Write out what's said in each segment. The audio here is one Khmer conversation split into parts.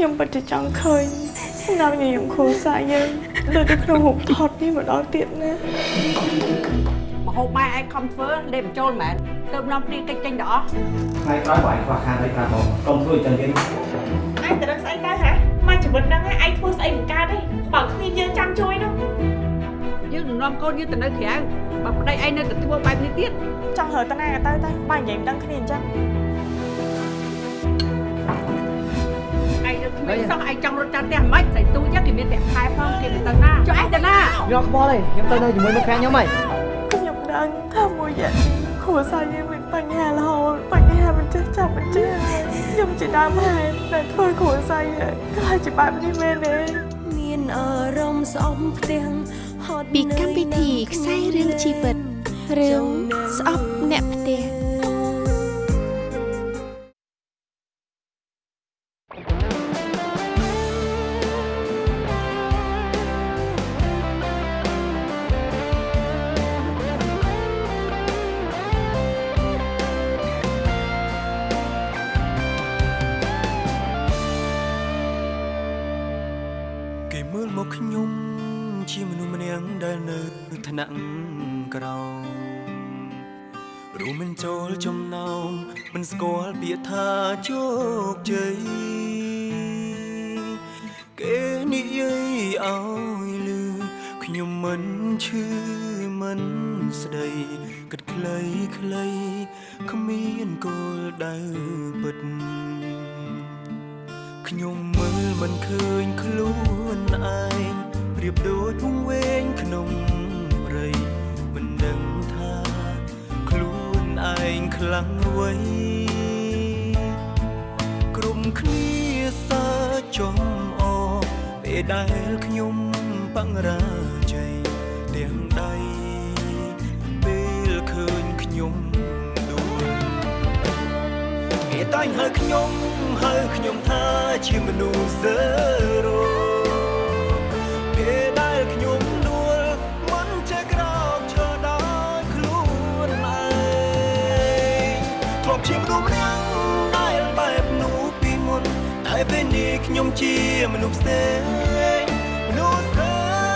ខ្ញុំពិតជាចង់ឃើញស្នាមញញឹមគ្រួសារយើងលើនៅក្នុងរូបថតនេះម្ដងទៀតណាមហូបបាយឯងខំធ្វើលេបបញ្ចូលមែនទៅនាំព្រីកិច្ចចេញដល់អស់ថ្ងៃក្រោយបើឯងខ្វះខាតអីប្រាប់បងកុំធ្វើអញ្ចឹងទៀតឯងទៅដឹងស្អីទៅហ៎មកជីវិតហ្នឹងឯងធ្វើស្អីមិនកើតទេបើគ្មានយើងចាំជួយនោះយើងនឹងនាំកូនយើងទៅនៅក្រៅបើប្តីឯងនៅតែធ្វើបែបនេះទៀតចង់រើតាណាក៏ទៅទៅបើនិយាយមិនដឹងគ្នាអញ្ចឹង ឯងនៅគ្មានសោះឯងចង់រត់ចាំផ្ទះមិនស្អីទូចឹងគេមានប្រាក់ខែផងគេទៅណាចុះឯងទៅណាខ្ញុំខ្វល់ទេខ្ញុំទៅនៅជាមួយមិត្តភក្តិខ្ញុំហីខ្ញុំដឹងថាមួយរយៈនេះគ្រួសារយើងមានបញ្ហារហូតបញ្ហាមិនចេះចាប់មិនចេះខ្ញុំជាដើមហេតុដែលធ្វើគ្រួសារយើងខ្លាចជាបែបនេះមែនទេមានអារម្មណ៍ស្អប់ផ្ទាំងហត់ពីកម្មវិធីខ្សែរឿងជីវិតរឿងស្អប់អ្នកផ្ទះ នៈក្រោមរួមមិនចូលចំណោមមិនស្គាល់ពាក្យថាជោគជ័យគេនិយាយឲ្យលឺខ្ញុំមិនឈឺមិនស្ដីគិតខ្លីខ្លីគ្មានគោលដៅពិតខ្ញុំមើលមិនឃើញខ្លួនឯងប្រៀបដូចវង្វេងក្នុងព្រៃមិនដឹងថាខ្លួនឯងខ្លាំងអ្វីក្រុមគ្នាសើចចំអពេលដែលខ្ញុំបង្រាជ័យទាំងដៃពេលឃើញខ្ញុំដួលគេតែងហៅខ្ញុំហៅខ្ញុំថាជាមនុស្សសើរោ ខ្ញុំជាមនុស្សផ្សេងមនុស្សសើ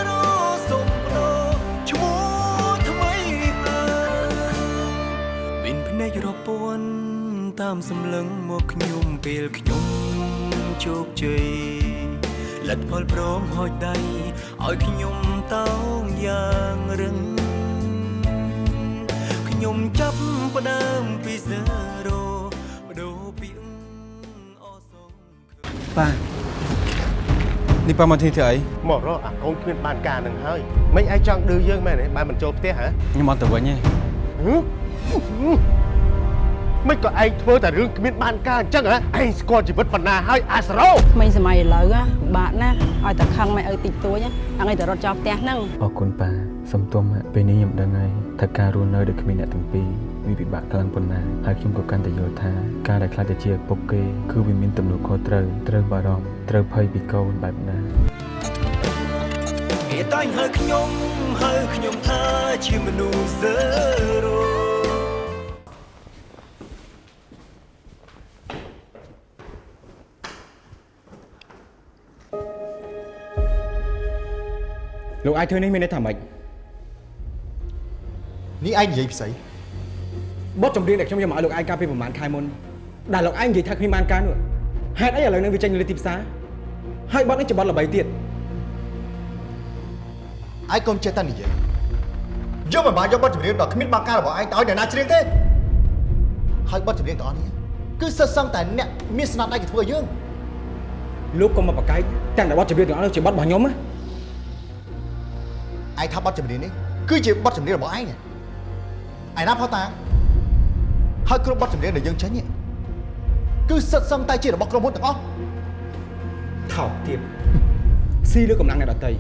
រោសុំបដូរឈ្មោះថ្មីហើយមានភ្នែករពាន់តាមសម្លឹងមកខ្ញុំពេលខ្ញុំជោគជ័យលទ្ធផលព្រមហោចដៃឲ្យខ្ញុំតោងយ៉ាងរឹងខ្ញុំចាប់ផ្ដើមពីសេ ប៉ានេះប៉ាមកទីធ្វើអីមករកអាកូនគ្មានបានការនឹងហើយមិនឯងចង់ឌឺយើងមែនទេបើមិនចូលផ្ទះហ៎ខ្ញុំអត់ទៅវិញទេហឹមមិនក៏ឯងធ្វើតែរឿងគ្មានបានការអញ្ចឹងហ៎ឯងស្គាល់ជីវិតប៉ុណ្ណាហើយអាសរោក្មេងសម័យឥឡូវណាពិបាកណាស់ឲ្យតែខឹងមិនឲ្យតិចតួចណាហ្នឹងឲ្យតែរត់ចោលផ្ទះហ្នឹងអរគុណប៉ាសំទោសម៉ាក់ពេលនេះខ្ញុំដឹងហើយថាការរស់នៅដូចគ្មានអ្នកទាំងពីរ វាពិបាកខ្លាំងប៉ុណ្ណាហើយខ្ញុំក៏កាន់តែយល់ថាការដែលខ្លាចទៅជាឪពុកគេគឺវាមានទំនួលខុសត្រូវត្រូវបារម្ភត្រូវភ័យពីកូនបែបណាគេតែងហៅខ្ញុំហៅខ្ញុំថាជាមនុស្សសើរោលោកអាចធ្វើនេះមានន័យថាម៉េចនេះឯងនិយាយផ្សេង បទចម្រៀងដែលខ្ញុំយកមកឲ្យលោកឯងកាលពីប្រហែលខែមុនដែលលោកឯងនិយាយថាគ្មានបានការនោះហេតុអីឥឡូវនេះវាចេញលើទីផ្សារហើយបទនេះជាបទល្បីទៀតឯងកុំចេះតែនិយាយយកមិនបានយកបទចម្រៀងដ៏គ្មានបាការរបស់ឯងទៅឲ្យអ្នកណាច្រៀងទេហើយបទចម្រៀងទាំងអស់នេះគឺសិតសឹងតែអ្នកមានស្នាដៃគេធ្វើឲ្យយើងលោកកុំមកបកកាយទាំងតែបទចម្រៀងទាំងអស់នោះជាបទរបស់ខ្ញុំណាឯងថាបទចម្រៀងនេះគឺជាបទចម្រៀងរបស់ឯងឯណាផោតា ហើយគ្រប់បទចម្រៀងដែលយើងចេញនេះគឺសិតសឹងតែជារបស់ក្រុមហ៊ុនទាំងអស់ថោកទៀតស៊ីលើកម្លាំងអ្នកដតី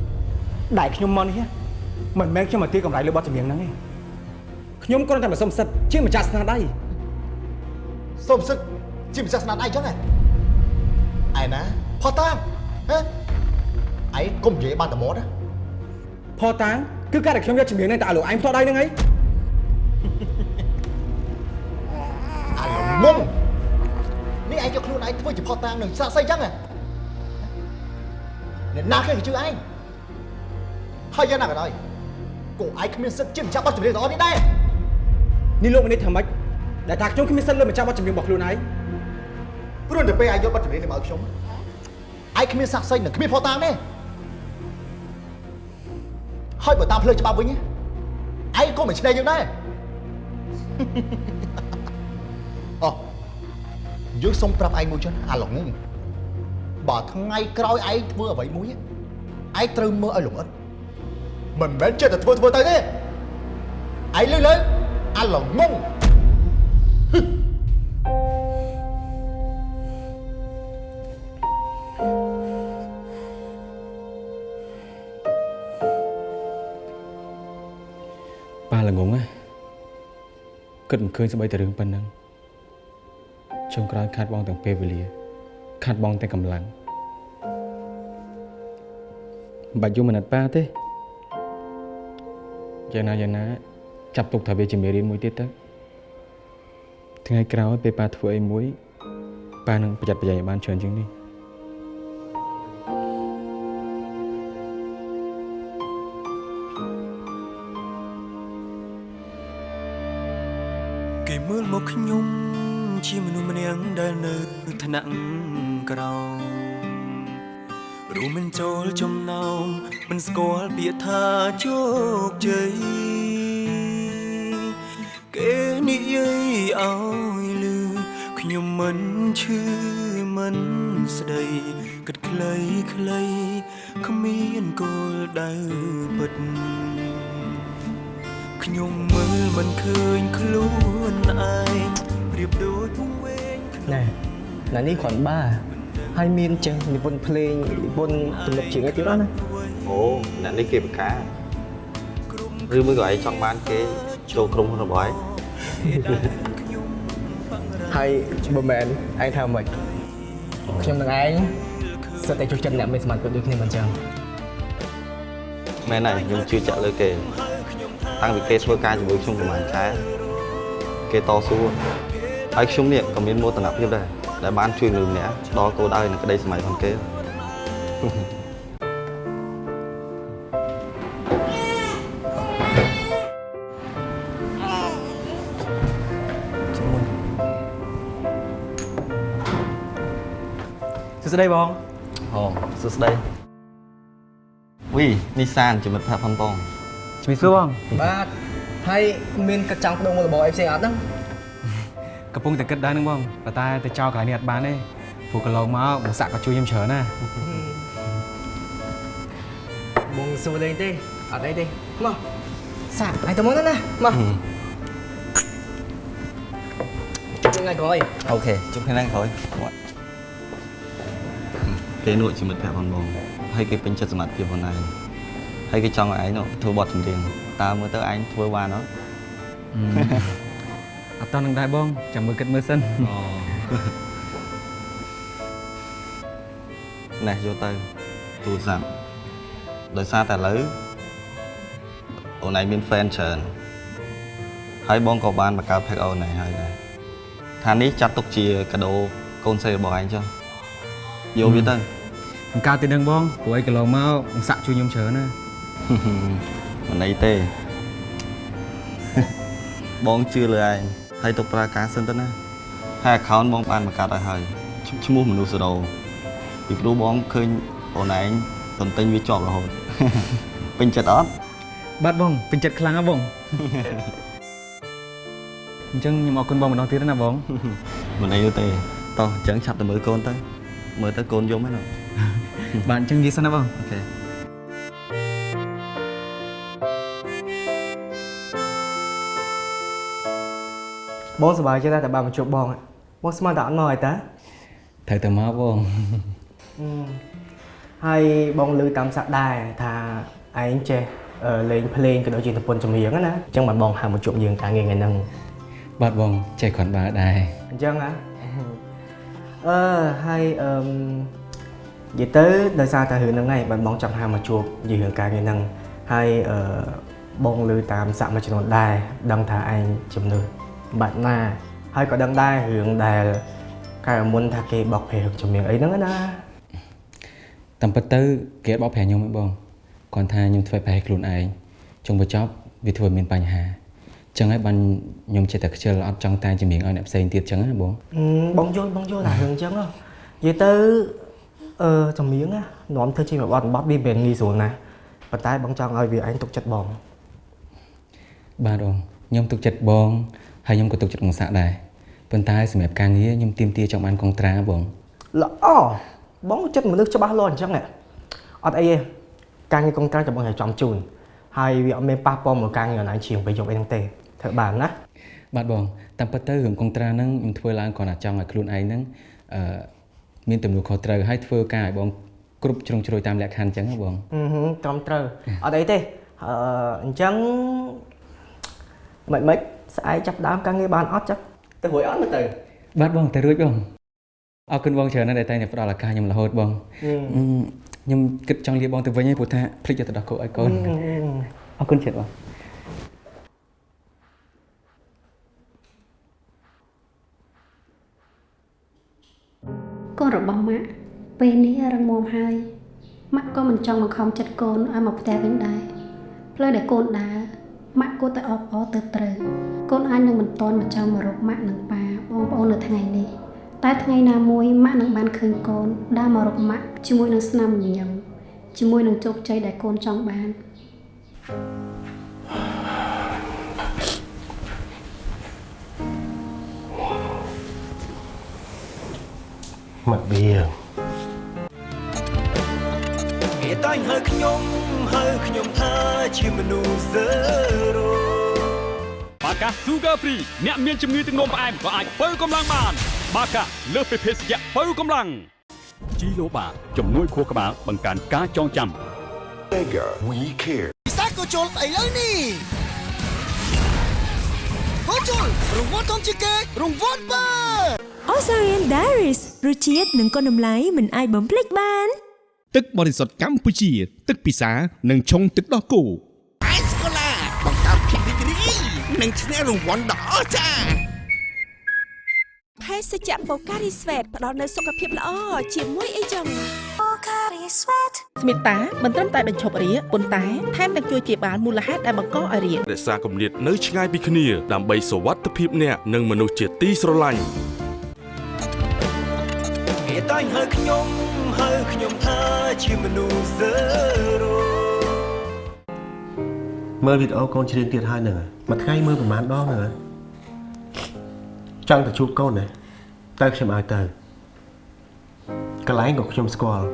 ដែលខ្ញុំមកនេះមិនមែនខ្ញុំមកទាកម្រៃលើបទចម្រៀងហ្នឹងទេខ្ញុំគ្រាន់តែមកសុំសិទ្ធជាម្ចាស់ស្នាដៃសូមសិទ្ធជាម្ចាស់ស្នាដៃអញ្ចឹងឯឯណាផោតាហ៎ឯងកុំនិយាយបានតែមាត់ណាផតាងគឺការដែលខ្ញុំយកចម្រៀងហ្នឹងទៅឲ្យលោកឯងផ្ទាល់ដៃហ្នឹងឯង អាល្មុំនេះឯងយកខ្លួនឯងធ្វើជាផោតាងនឹងសាក់សីអញ្ចឹងហ៎អ្នកណាគេជឿឯងហើយយ៉ាងណាក៏ដោយគូឯងគ្មានសិទ្ធិជាម្ចាស់បទចម្រៀងទាំងអស់នេះដែរនេះលោកមានន័យថាម៉េចដែលថាខ្ញុំគ្មានសិទ្ធិលើម្ចាស់បទចម្រៀងរបស់ខ្លួនឯងព្រោះទៅពេលឯងយកបទចម្រៀងនេះមកឲ្យខ្ញុំឯងគ្មានស័ក្តិសិទ្ធិនិងគ្មានភស្តុតាងទេហើយបើតាមផ្លូវច្បាប់វិញឯងក៏មិនឆ្នៃយើងដែរអូ យើងសុំប្រាប់ឯងមួយចុះអាឡងងបើថ្ងៃក្រោយឯងធ្វើអ្វីមួយឯងត្រូវមើលឲ្យលម្អិតមិនមែនចិត្តតែធ្វើធ្វើទៅទេឯងលើលើអាឡងងប៉ាល្ងងណាគិតមិនឃើញស្បីតែរឿងប៉ុណ្ណឹង ចុងក្រោយខាត់បងទាំងពេលវេលាខាត់បងទាំងកម្លាំងមិនបាច់យំអាណិតប៉ាទេយ៉ាងណាយ៉ាងណាចាប់ទុកថាវាជាមេរៀនមួយទៀតទៅថ្ងៃក្រោយពេលប៉ាធ្វើអីមួយប៉ានឹងប្រយ័ត្នប្រយែងឲ្យបានច្រើនជាងនេះ គ្រាន់បាហើយមានចេះនិពន្ធភ្លេងនិពន្ធទំនុកជាងអីទៀតណាអូអ្នកនេះគេបកាឬមួយក៏ឯងចង់បានគេចូលក្រុមហ៊ុនរបស់ឯងហើយបើមែនឯងថាម៉េចខ្ញុំនឹងឯងសិតតែជួយចិត្តអ្នកមានសមត្ថភាពដូចគ្នាមិនចឹងមែនហើយខ្ញុំជឿជាក់លើគេតាំងពីគេធ្វើការជាមួយខ្ញុំប្រហែលខែគេតស៊ូហើយខ្ញុំនេះក៏មានមោទនភាពដែរ ដែលបានជួយមនុស្សម្នាក់ដល់គោលដៅនិងក្តីសម័យផងគេសួស្តីបងអូសួស្តីវីនេះសានជាមិត្តភក្តិផងបងជំរាបសួរបងបាទហើយមានកិច្ចចង់បដូរមុខរបរអីផ្សេងអត់ហ្នឹង កំពុងតែគិតដែរហ្នឹងបងប៉ុន្តែទៅចោលកន្លែងនេះអត់បានទេព្រោះកន្លងមកបងសាក់ក៏ជួយខ្ញុំច្រើនណាស់បងសួរលេងទេអត់អីទេមកសាក់ឲ្យទៅមុនណាមកជួបថ្ងៃក្រោយអូខេជួបគ្នាថ្ងៃក្រោយបាទគេនោះជាមិត្តភក្តិផងបងហើយគេពេញចិត្តសមត្ថភាពផងដែរហើយគេចង់ឲ្យឯងនោះធ្វើបទចម្រៀងតើមើលទៅឯងធ្វើបានអត់ អត់តនឹងដែរបងចាំមើលគិតមើលសិនអូណែយកទៅទូរស័ព្ទដោយសារតែឥឡូវអូនឯងមាន fan ច្រើនហើយបងក៏បានបង្កើត page អូនឯងហើយដែរថានេះចាត់ទុកជាកាដូកូនស្រីរបស់ឯងចុះយកវាទៅមិនកើតទេដឹងបងព្រោះអីកន្លងមកបងសាក់ជួយខ្ញុំច្រើនណាមិនអីទេបងជឿលើឯង ហើយទុកប្រើការសិនទៅណាហើយ account បងបានបង្កើតឲ្យហើយឈ្ឈ្មោះមនុស្សសដោពីព្រោះបងឃើញអូនឯងតន្ទិញវាជាប់រហូតពេញចិត្តអត់បាទបងពេញចិត្តខ្លាំងណាស់បងអញ្ចឹងខ្ញុំអរគុណបងម្ដងទៀតណាបងមិនអីទេតោះអញ្ចឹងឆាប់ទៅមើលកូនទៅមើលទៅកូនយំហ្នឹងណាបាទអញ្ចឹងនិយាយសិនណាបងអូខេ បងសប្បាយចិត្តដែរតែបានមកជួបបងបងស្មានតែអត់មកអីតាត្រូវតែមកបងហើយបងលើតាមសាក់ដែរថាឯងចេះអឺលេងភ្លេងក៏ដូចជាប្រពន្ធចម្រៀងហ្នឹងណាអញ្ចឹងបានបងហៅមកជួបយើងការងារថ្ងៃហ្នឹងបាទបងចេះគ្រាន់បើដែរអញ្ចឹងហ៎អឺហើយអឺមនិយាយទៅដោយសារតែរឿងហ្នឹងឯងបានបងចង់ហៅមកជួបនិយាយរឿងការងារហ្នឹងហើយអឺបងលើតាមសាក់មួយចំនួនដែរដឹងថាឯងជំនឿ បាត់ណាហើយក៏ដឹងដែររឿងដែលកាលមុនថាគេបោកភេរឿងចម្រៀងអីហ្នឹងណាតតាមពិតទៅគេអត់បោកប្រាស់ខ្ញុំទេបងគាត់ថាខ្ញុំធ្វើប្រហែលខ្លួនឯងចុងបញ្ចប់វាធ្វើមានបញ្ហាចឹងហើយបានខ្ញុំចេះតែខ្ជិលអត់ចង់តែជំនាញឲ្យអ្នកផ្សេងទៀតចឹងណាបងអឺបងយល់បងយល់តែរឿងអញ្ចឹងហ៎និយាយទៅអឺចម្រៀងណានាំធ្វើជាមួយបទបទវាមិនងាយស្រួលណាស់ប៉ុន្តែបងចង់ឲ្យវាឯងទុកចិត្តបងបាទបងខ្ញុំទុកចិត្តបង ហើយខ្ញុំក៏ទុកចិត្តកងសាក់ដែរប៉ុន្តែសម្រាប់ការងារខ្ញុំទៀមទាចង់បានកុងត្រាបងល្អបងចិត្តមនុស្សច្បាស់លាស់អញ្ចឹងហ៎អត់អីទេការងារកុងត្រាចាំបងឲ្យចំជូនហើយវាអត់មានប៉ះពាល់មកការងារអនឡាញជាងពេលយកអីហ្នឹងទេធ្វើបានណាបាទបងតាមពិតទៅរឿងកុងត្រាហ្នឹងខ្ញុំធ្វើឡើងគ្រាន់តែចង់ឲ្យខ្លួនឯងហ្នឹងអឺមានទំនួលខុសត្រូវហើយធ្វើការឲ្យបងគ្រប់ជ្រុងជ្រោយតាមលក្ខខណ្ឌអញ្ចឹងណាបងអឺហឹមត្រឹមត្រូវអត់អីទេអឺអញ្ចឹងមិនមិន ស្អែកចាប់ដើមការងារបានអត់ចឹងទៅរួយអត់មើលទៅបាទបងតែរួចបងអរគុណបងច្រើនណាស់ដែលតែងតែផ្ដល់ឱកាសខ្ញុំរហូតបងហឹមអឺខ្ញុំគិតចង់លាបងទៅវិញហើយព្រោះថាភ្លេចយកទៅដោះគោឲ្យកូនអរគុណច្រើនបងកូនរបស់ម៉ាក់ពេលនេះរឹងមាំហើយម៉ាក់ក៏មិនចង់បង្ខំចិត្តកូនឲ្យមកផ្ទះវិញដែរផ្លូវដែលកូនដើរ ម៉ាក់គួរតែអបអរទៅត្រូវកូនអាចនឹងមិនទាន់មកចង់មករកម៉ាក់និងប៉ាបងប្អូននៅថ្ងៃនេះតែថ្ងៃណាមួយម៉ាក់នឹងបានឃើញកូនដើរមករកម៉ាក់ជាមួយនឹងស្នាមញញឹមជាមួយនឹងជោគជ័យដែលកូនចង់បានមកវាគេតែងហៅខ្ញុំ ហៅខ្ញុំថាជាមនុស្សសើរោបាកា Sugar Free អ្នកមានជំងឺទឹកនោមផ្អែមក៏អាចបើកម្លាំងបាន បាកាលើសពីភេសជ្ជៈបើកម្លាំងជីឡូបាជំនួយខួរក្បាលបង្កើនការចងចាំ Mega We Care ពិសាក៏ចូលស្អីលើនេះហូជុលរង្វាន់ធំជាងគេរង្វាន់បើ Osarian Diaries រសជាតិនិងគុណតម្លៃមិនអាចបំភ្លេចបាន ទឹកបរិសុទ្ធកម្ពុជា ទឹកពិសានិងឆុងទឹកដោះគោអេសកូឡាបង្កើតភាពរីករាយនិងឈ្នះរង្វាន់ដ៏អស្ចារ្យភេសជ្ជៈបូការីស្វេតផ្ដល់នូវសុខភាពល្អជាមួយអីចឹងបូការីស្វេតស្មិតាមិនត្រឹមតែបញ្ឈប់រាគប៉ុន្តែថែមទាំងជួយព្យាបាលមូលហេតុដែលបង្កឲ្យរាគរក្សាគម្លាតនៅឆ្ងាយពីគ្នាដើម្បីសុវត្ថិភាពអ្នកនិងមនុស្សជាទីស្រឡាញ់ គេតែងហៅខ្ញុំហៅខ្ញុំថាជាមនុស្សសើរោមើលវីដេអូកូនច្រៀងទៀតហើយហ្នឹងមួយថ្ងៃមើលប្រហែលដងហ្នឹងចង់ទៅជួបកូនណាតែខ្ញុំឲ្យទៅកន្លែងក៏ខ្ញុំស្គាល់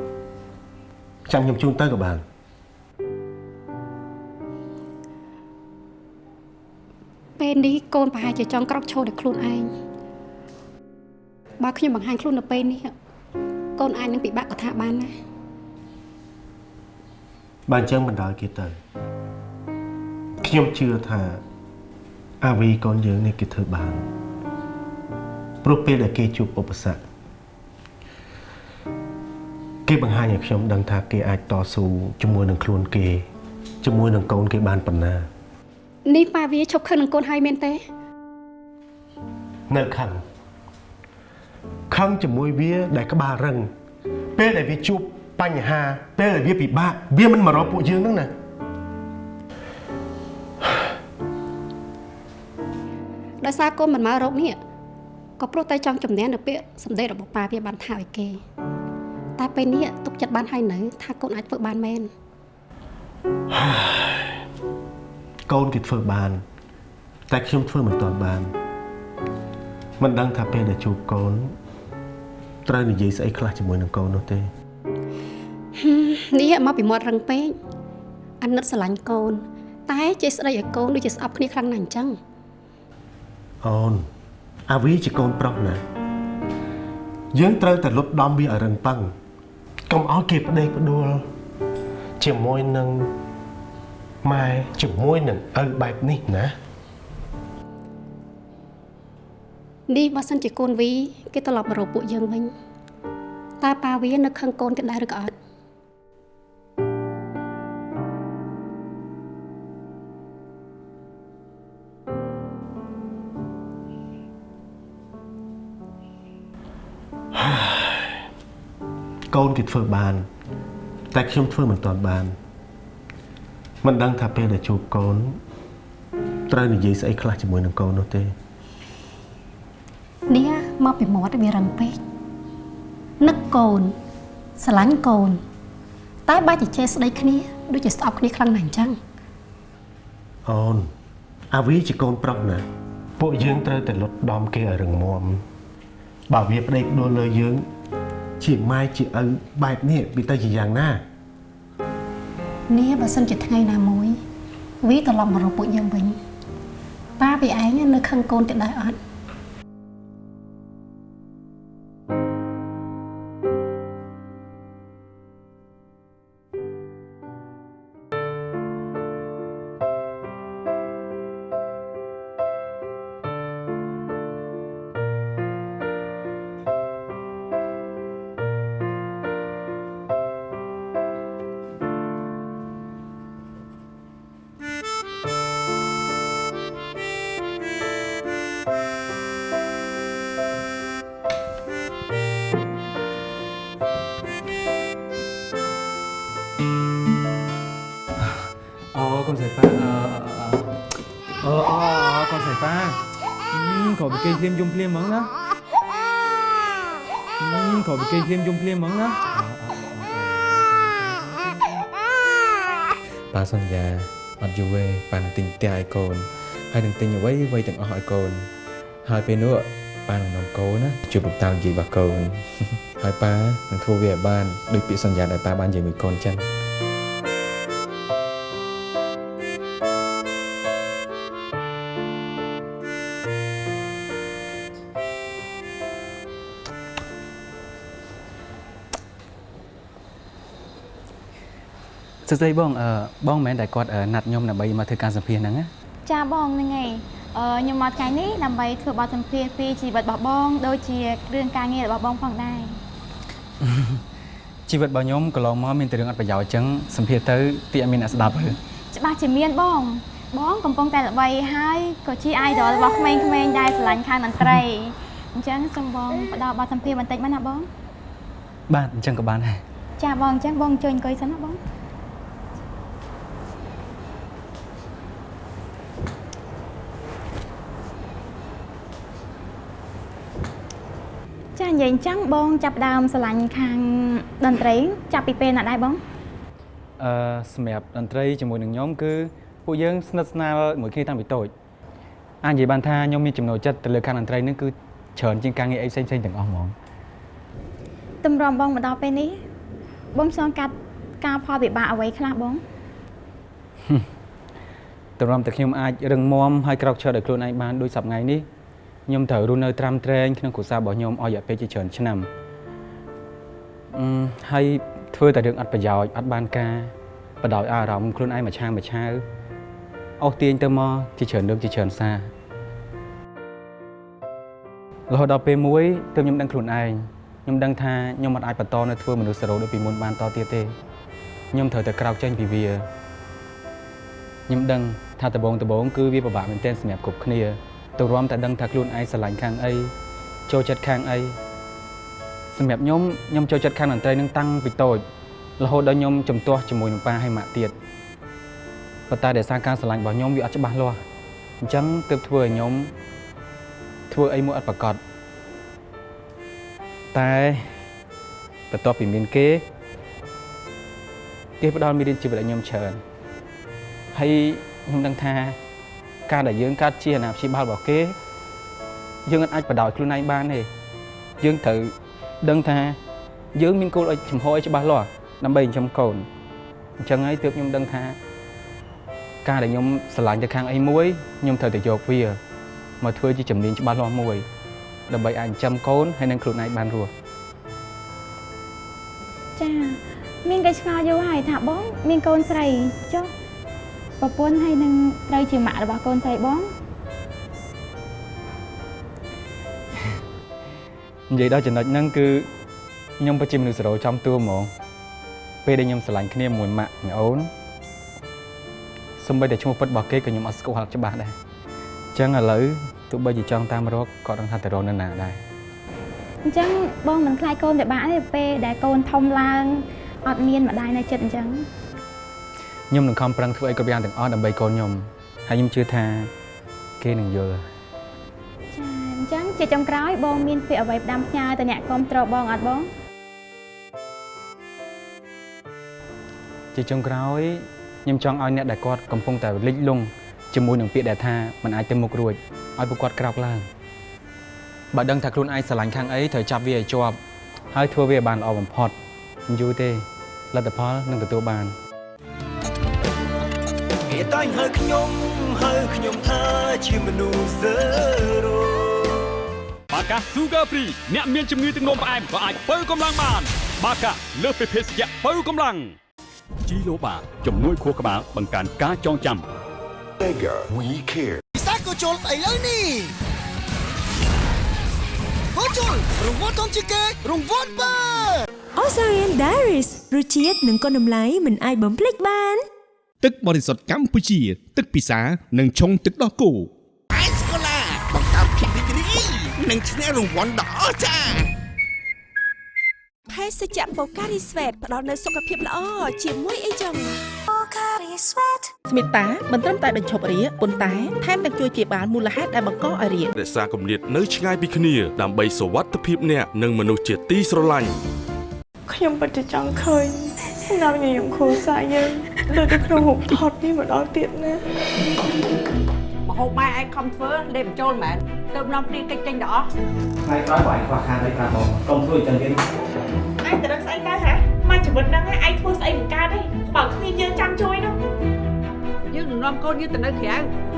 ចាំខ្ញុំជូនទៅក៏បានពេលនេះកូនប្រហែលជាចង់ក្រោកឈរដោយខ្លួនឯងបើខ្ញុំបង្ហាញខ្លួននៅពេលនេះ កូនអាចនឹងពិបាកកថាបានណាបើអញ្ចឹងបណ្ដោយគេទៅខ្ញុំជឿថាអាវីកូនយើងនេះគេធ្វើបានព្រោះពេលដែលគេជួបឧបសគ្គគេបង្ហាញឲ្យខ្ញុំដឹងថាគេអាចតស៊ូជាមួយនឹងខ្លួនគេជាមួយនឹងកូនគេបានប៉ុណ្ណានេះប៉ាវាឈប់ខឹងនឹងកូនហើយមែនទេ នៅខឹង ខឹងជាមួយវាដែលក្បាលរឹង ពេលដែលវាជួបបញ្ហា ពេលដែលវាពិបាកវាមិនមករកពួកយើងហ្នឹងណាដោយសារកូនមិនមករកនេះក៏ព្រោះតែចង់ជំនះនៅពាក្យសម្ដីរបស់ប៉ាវាបានថាឲ្យគេ តែពេលនេះទុកចិត្តបានហើយនៅ ថាកូនអាចធ្វើបានមែនកូនគេធ្វើបាន តែខ្ញុំធ្វើមិនទាន់បាន មិនដឹងថាពេលដែលជួបកូនត្រូវនិយាយស្អីខ្លះជាមួយនឹងកូននោះទេហឹមនេះមកពីមាត់រឹងពេកអាណិតស្រឡាញ់កូន តែចេះស្ដីឲ្យកូនដូចជាស្អប់គ្នាខ្លាំងណាស់អញ្ចឹងអូនអាវីជាកូនប្រុសណាយើងត្រូវតែលុបដំវាឲ្យរឹងប៉ឹងកុំឲ្យគេផ្ដេកផ្ដួលជាមួយនឹងម៉ែជាមួយនឹងឪបែបនេះណា នេះបើសិនជាកូនវីគេត្រឡប់មករកពួកយើងវិញតើប៉ាវានៅខឹងកូនគេដែរឬក៏អត់កូនគេធ្វើបាន តែខ្ញុំធ្វើមិនទាន់បានមិនដឹងថាពេលដែលជួបកូនត្រូវនិយាយស្អីខ្លះជាមួយនឹងកូននោះទេនេះ មកពីមាត់វារឹងពេកនឹកកូនស្រឡាញ់កូន តែបាច់ជជែកស្ដីគ្នាដូចជាស្អប់គ្នាខ្លាំងណាស់អញ្ចឹងអូនអាវីជាកូនប្រុសណាពួកយើងត្រូវតែលុតដំគេឲ្យរឹងមាំបើវាប្តេកដួលលើយើង ជាម៉ែជាឪបែបនេះវាទៅជាយ៉ាងណានេះបើសិនជាថ្ងៃណាមួយវាត្រឡប់មករកពួកយើងវិញប៉ាវាឯងនៅខឹងកូនទៀតដែរអត់ យំភ្លាមហ្មងណាខកពីគេភ្លាមយំភ្លាមហ្មងណាប៉ាសន្យាអត់យូរទេប៉ានឹងទិញផ្ទះឲ្យកូនហើយនឹងទិញអ្វីអ្វីទាំងអស់ឲ្យកូន ហើយពេលនោះប៉ានឹងនាំកូនណាជួបលោកតានិយាយរបស់កូនហើយប៉ានឹងធ្វើវាឲ្យបានដូចពាក្យសន្យាដែលប៉ាបាននិយាយមួយកូនចឹង សួស្តីបងអឺបងមិនមែនតែគាត់អឺណាត់ខ្ញុំដើម្បីមកធ្វើការសម្ភាសន៍ហ្នឹងណាចាបងហ្នឹងហើយអឺខ្ញុំមកថ្ងៃនេះដើម្បីធ្វើបទសម្ភាសន៍ពីជីវិតរបស់បងដូចជារឿងការងាររបស់បងផងដែរជីវិតរបស់ខ្ញុំកន្លងមកមានតែរឿងអត់ប្រយោជន៍អញ្ចឹងសម្ភាសន៍ទៅទីអត់មានអ្នកស្ដាប់ទេច្បាស់ជាមានបង បងកំពុងតែល្បីហើយក៏ជា idol របស់ក្មេងៗដែលស្រឡាញ់ខាងតន្ត្រីអញ្ចឹងសូមបងផ្ដល់បទសម្ភាសន៍បន្តិចមកណាបង បាទអញ្ចឹងក៏បានដែរចាបងអញ្ចឹងបងជួយអង្គុយសិនណាបងចា និយាយអញ្ចឹងបងចាប់ផ្ដើមស្រឡាញ់ខាងតន្ត្រី ចាប់ពីពេលណាដែរបងអឺសម្រាប់តន្ត្រីជាមួយនឹងខ្ញុំគឺពួកយើងស្និទ្ធស្នាលមួយគ្នាតាំងពីតូចអាចនិយាយបានថាខ្ញុំមានចំណូលចិត្តទៅលើខាងតន្ត្រីហ្នឹងគឺច្រើនជាងការងារអីផ្សេងៗទាំងអស់ហ្មងតម្រាំបងមកដល់ពេលនេះបងឆ្លងកាត់ការផលវិបាកអ្វីខ្លះបងទម្រាំតែខ្ញុំអាចរឹងមាំហើយក្រោកឈរដោយខ្លួនឯងបានដូចសប្តាហ៍នេះ ខ្ញុំត្រូវរស់នៅត្រាំត្រែងក្នុងគ្រួសាររបស់ខ្ញុំអស់រយៈពេលជាច្រើនឆ្នាំអឺហើយធ្វើតែរឿងអត់ប្រយោជន៍អត់បានការបដោយអារម្មណ៍ខ្លួនឯងមួយឆាវមួយឆាវអស់ទាញទៅមកជាច្រើនលើកជាច្រើនសាររហូតដល់ពេលមួយទើបខ្ញុំដឹងខ្លួនឯងខ្ញុំដឹងថាខ្ញុំមិនអាចបន្តនៅធ្វើមនុស្សសរោដូចពីមុនបានតទៀតទេខ្ញុំត្រូវតែក្រោកចេញពីវាខ្ញុំដឹងថាដំបងដំបងគឺវាពិបាកមែនទែនសម្រាប់គ្រប់គ្នា ទៅរួមតែដឹងថាខ្លួនឯងស្រឡាញ់ខាងអីចូលចិត្តខាងអីសម្រាប់ខ្ញុំខ្ញុំចូលចិត្តខាងតន្ត្រីនឹងតាំងពីតូចរហូតដល់ខ្ញុំជំទាស់ជាមួយនឹងប៉ាហើយម៉ាក់ទៀតប៉ុន្តែដោយសារការស្រឡាញ់របស់ខ្ញុំវាអត់ច្បាស់លាស់អញ្ចឹងទើបធ្វើឲ្យខ្ញុំធ្វើអីមួយអត់ប្រកបតែបន្ទាប់ពីមានគេគេផ្ដល់មេរៀនជីវិតឲ្យខ្ញុំច្រើនហើយខ្ញុំដឹងថា ការដែលយើងកើតជាអាណាព្យាបាលរបស់គេ យើងអាចបដោយខ្លួនឯងបានទេយើងត្រូវដឹងថា យើងមានគោលឲ្យចំហឲ្យច្បាស់លាស់ដើម្បីចិញ្ចឹមកូនអញ្ចឹងហើយទើបខ្ញុំដឹងថា ការដែលខ្ញុំស្រឡាញ់ទៅខាងអីមួយខ្ញុំត្រូវតែយកវាមកធ្វើជាជំនាញច្បាស់លាស់មួយដើម្បីអាចចិញ្ចឹមកូនហើយនឹងខ្លួនឯងបានរស់ចាមានគេឆ្ងល់យូរហើយថាបងមានកូនស្រីចុះ ប្រពន្ធហើយនឹងត្រូវជាម៉ាក់របស់កូនស្រីបងនិយាយដល់ចំណុចហ្នឹងគឺខ្ញុំពិតជាមនុស្សសរោចំតួហ្មងពេលដែលខ្ញុំស្រឡាញ់គ្នាមួយម៉ាក់មួយអូនសម្បីតែឈ្មោះពិតរបស់គេក៏ខ្ញុំអត់ស្គាល់ច្បាស់ដែរអញ្ចឹងឥឡូវទោះបីជាចង់តាមរកក៏ដឹងថាទៅរកនៅណាដែរអញ្ចឹងបងមិនខ្លាចកូនពិបាកទេពេលដែលកូនធំឡើងអត់មានម្ដាយនៅចិត្តអញ្ចឹង ខ្ញុំនឹងខំប្រឹងធ្វើអីគ្រប់យ៉ាងទាំងអស់ដើម្បីកូនខ្ញុំហើយខ្ញុំជឿថាគេនឹងយល់ចាអញ្ចឹងជាចុងក្រោយបងមានពាក្យអ្វីផ្ដាំផ្ញើទៅអ្នកគ្រប់គ្រងបងអត់បងជាចុងក្រោយខ្ញុំចង់ឲ្យអ្នកដែលគាត់កំពុងតែលិចលង់ជាមួយនឹងពាក្យដែលថាมันអាចទៅមុខរួចឲ្យពួកគាត់ក្រោកឡើងបើដឹងថាខ្លួនឯងស្រឡាញ់ខាងអីត្រូវចាប់វាឲ្យជាប់ហើយធ្វើវាឲ្យបានល្អបំផុតមិនយូរទេលទ្ធផលនឹងទទួលបានគេ តែងហៅខ្ញុំហៅខ្ញុំថាជាមនុស្សសើរោបាកា Sugar Free អ្នកមានជំងឺទឹកនោមផ្អែមក៏អាចបើកម្លាំងបាន បាកាលើសពីភេសជ្ជៈបើកម្លាំងជីឡូបាជំនួយខួរក្បាលបង្កើនការចងចាំ Mega We Care ពិសាក៏ជុលស្អីលើនេះហូជុលរង្វាន់ធំជាងគេរង្វាន់បើ Osarian Diaries រសជាតិនិងគុណតម្លៃមិនអាចបំភ្លេចបាន ទឹកបរិសុទ្ធកម្ពុជា ទឹកពិសានិងឆុងទឹកដោះគោអេសកូឡាបង្កើតភាពរីករាយនិងឈ្នះរង្វាន់ដ៏អស្ចារ្យភេសជ្ជៈ Pocari Sweat ផ្ដល់នូវសុខភាពល្អជាមួយអីចឹង Pocari Sweat ស្មិតាមិនត្រឹមតែបញ្ឈប់រាគប៉ុន្តែថែមទាំងជួយព្យាបាលមូលហេតុដែលបង្កឲ្យរាគរក្សាគម្លាតនៅឆ្ងាយពីគ្នា ដើម្បីសុវត្ថិភាពអ្នកនិងមនុស្សជាទីស្រឡាញ់ខ្ញុំពិតជាចង់ឃើញ ស្នាមញញឹមគ្រួសារយើងដូចនៅក្នុងរូបថតនេះម្ដងទៀតណាមហូបម៉ែឯងខំធ្វើលេបបញ្ចូលមែនទៅនាំព្រៀងកិច្ចចេញដល់អស់ថ្ងៃក្រោយបើឯងខ្វះខាតអីប្រាប់បងកុំធ្វើអញ្ចឹងទៀតឯងទៅរកស្អីទៅហ៎មកជីវិតហ្នឹងឯងធ្វើស្អីមិនកើតទេបើគ្មានយើងចាំជួយនោះយើងនឹងនាំកូនយើងទៅនៅក្រៅ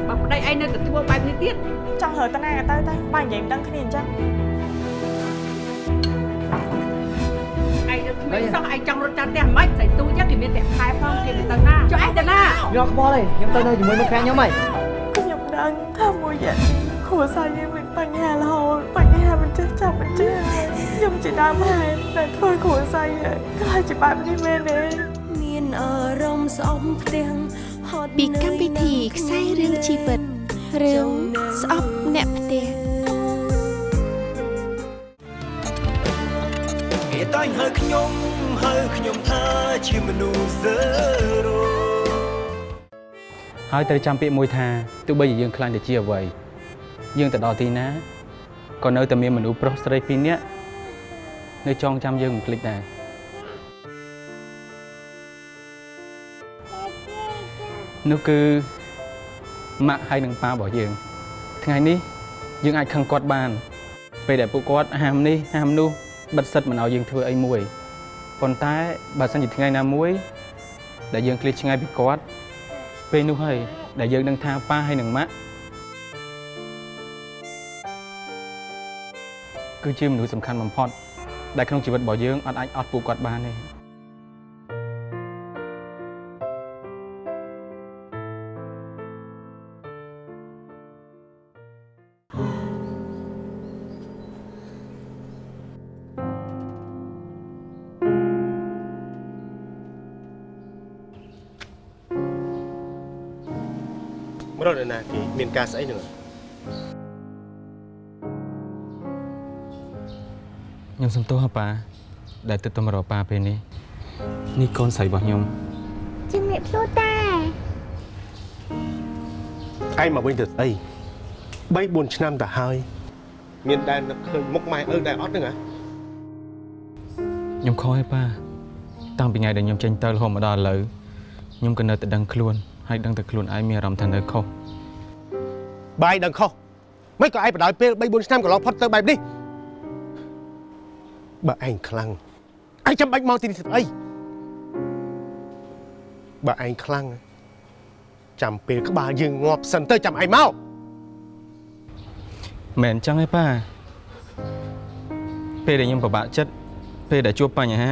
បើប្តីឯងនៅតែធ្វើបែបនេះទៀតចង់រើតាណាក៏ទៅទៅបើនិយាយមិនដឹងគ្នាអញ្ចឹង ឯងនៅគ្មានសោះឯងចង់រត់ចាំផ្ទះមិនស្អីទូចឹងគេមានតែខែផងគេទៅណាចុះឯងទៅណាខ្ញុំខ្វល់ទេខ្ញុំទៅនៅជាមួយមិត្តភក្តិខ្ញុំហីខ្ញុំដឹងថាមួយរយៈនេះគ្រួសារយើងមានបញ្ហារហូតបញ្ហាមិនចេះចាប់មិនចេះខ្ញុំជាដើមហេតុដែលធ្វើគ្រួសារយើងខ្លាចជាបែបនេះមែនទេមានអារម្មណ៍ស្អប់ផ្ទាំងហត់ពីកម្មវិធីខ្សែរឿងជីវិតរឿងស្អប់អ្នកផ្ទះ តែងហៅខ្ញុំហៅខ្ញុំថាជាមនុស្សសើរោហើយត្រូវចាំពាក្យមួយថាទោះបីជាយើងខ្លាចទៅជាអ្វីយើងទៅដល់ទីណាក៏នៅតែមានមនុស្សប្រុសស្រីពីរនាក់នៅចងចាំយើងមិនភ្លេចដែរនោះគឺម៉ាក់ហើយនិងប៉ារបស់យើង ថ្ងៃនេះយើងអាចខឹងគាត់បាន ពេលដែលពួកគាត់ហាមនេះហាមនោះ បិទសិតមិនឲ្យយើងធ្វើអីមួយប៉ុន្តែបើសិនជាថ្ងៃណាមួយ ដែលយើងឃ្លាតឆ្ងាយពីគាត់ពេលនោះហើយដែលយើងនឹងថាប៉ាហើយនិងម៉ាក់គឺជាមនុស្សសំខាន់បំផុតដែលក្នុងជីវិតរបស់យើងអត់អាចអត់ពួកគាត់បានទេ ការស្អីនឹងខ្ញុំសុំទោសហ៎ប៉ាដែលទឹកទៅមករកប៉ាពេលនេះនេះកូនស្រីរបស់ខ្ញុំជំរាបសួរតាឯងមកវិញទៅស្អី3 4ឆ្នាំទៅហើយ មានដែលនឹកឃើញមុខម៉ែឪដែរអត់ហ្នឹងហ៎ខ្ញុំខុសហើយប៉ាតាំងពីថ្ងៃដែលខ្ញុំចេញទៅរហូតមកដល់ឥឡូវខ្ញុំក៏នៅតែដឹងខ្លួនហើយដឹងតែខ្លួនឯងមានអារម្មណ៍ថានៅខុស បាយដឹងខុសមិនក៏ឯងបដ ாய் ពេល3 4ឆ្នាំកន្លងផុតទៅបែបនេះបើឯងខ្លាំងឯងចាំបាច់មកទីនេះស្អីបើឯងខ្លាំងចាំពេលក្បាលយើងងាប់សិនទៅចាំឯងមកមែនអញ្ចឹងទេប៉ាពេលដែលខ្ញុំពិបាកចិត្តពេលដែលជួបបញ្ហា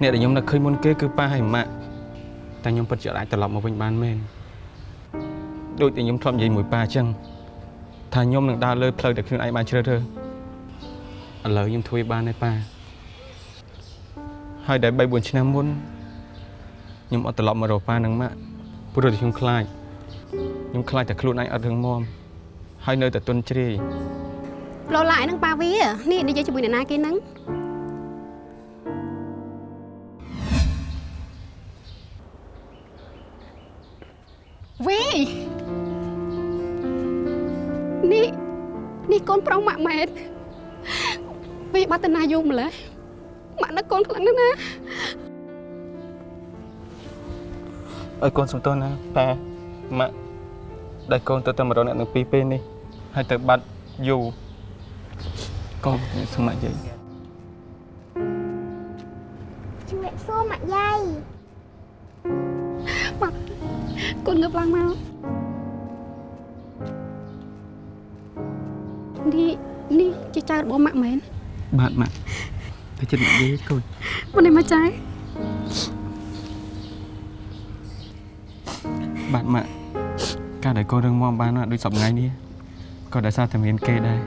អ្នកដែលខ្ញុំនឹកឃើញមុនគេគឺប៉ាហើយម៉ាក់តែខ្ញុំពិតជាអាចត្រឡប់មកវិញបានមែន ដូចតែខ្ញុំធ្លាប់និយាយមួយប៉ាអញ្ចឹងថាខ្ញុំនឹងដើរលើផ្លូវតែខ្លួនឯងបានជ្រើសរើសឥឡូវខ្ញុំធ្វើបានហើយប៉ាហើយតែ3 4ឆ្នាំមុនខ្ញុំអត់ត្រឡប់មករកប៉ានឹងម៉ាក់ព្រោះតែខ្ញុំខ្លាចខ្ញុំខ្លាចតែខ្លួនឯងអត់រឹងមាំហើយនៅតែទន់ជ្រាយលោឡាយនឹងប៉ាវានេះនិយាយជាមួយអ្នកណាគេហ្នឹងវី នេះនេះកូនប្រុសម៉ាក់ម៉ែតវីបាត់តាណាយូរម្ល៉េះម៉ាក់នឹកកូនខ្លាំងណាស់ណាឲ្យកូនសំទោសណាប៉ាម៉ាក់ដែលកូនទៅតែមករកអ្នកទាំងពីរពេលនេះហើយទៅបាត់យូរកូនសម្មាយាយជំរាបសួរម៉ាក់យាយម៉ាក់កូនងើបឡើងមក នេះនេះជាចៅរបស់ម៉ាក់មែនបាទម៉ាក់ទៅចិត្តម៉ាក់យាយកូនមុននេះមកចៅបាទម៉ាក់ការដែលកូនរឹងមាំបានណាដូចសប្ងៃនេះក៏ដោយសារតែមានគេដែរ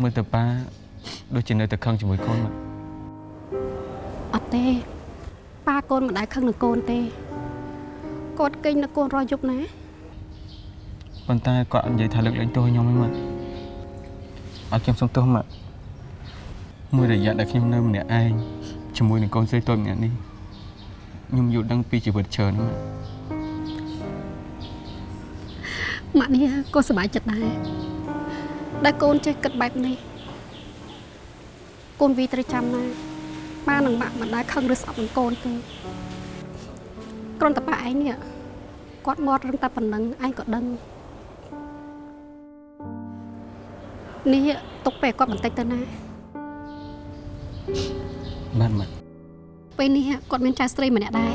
មើលទៅប៉ាដូចជានៅតែខឹងជាមួយកូនម៉ាក់អត់ទេប៉ាកូនមិនដែលខឹងនឹងកូនទេ គាត់គេងនឹងកូនរយយប់ណាប៉ុន្តែគាត់អត់និយាយថាលើកលែងទោសខ្ញុំទេម៉ាក់អត់ខ្ញុំសុំទោសម៉ាក់មួយរយៈដែលខ្ញុំនៅម្នាក់ឯងជាមួយនឹងកូនស្រីតូចម្នាក់នេះខ្ញុំយល់ដឹងពីជីវិតច្រើនណាស់ម៉ាក់ម៉ាក់នេះក៏សប្បាយចិត្តដែរដែលកូនចេះគិតបែបនេះកូនវីត្រូវចាំណាប៉ានិងម៉ាក់មិនដែលខឹងឬស្អប់នឹងកូនទេ គ្រាន់តែប៉ាឯងនេះគាត់មាត់រឹងតែប៉ុណ្ណឹងឯងក៏ដឹងនេះទុកពេលគាត់បន្តិចទៅណាបាទម៉ាក់ពេលនេះគាត់មានចៅស្រីម្នាក់ដែរ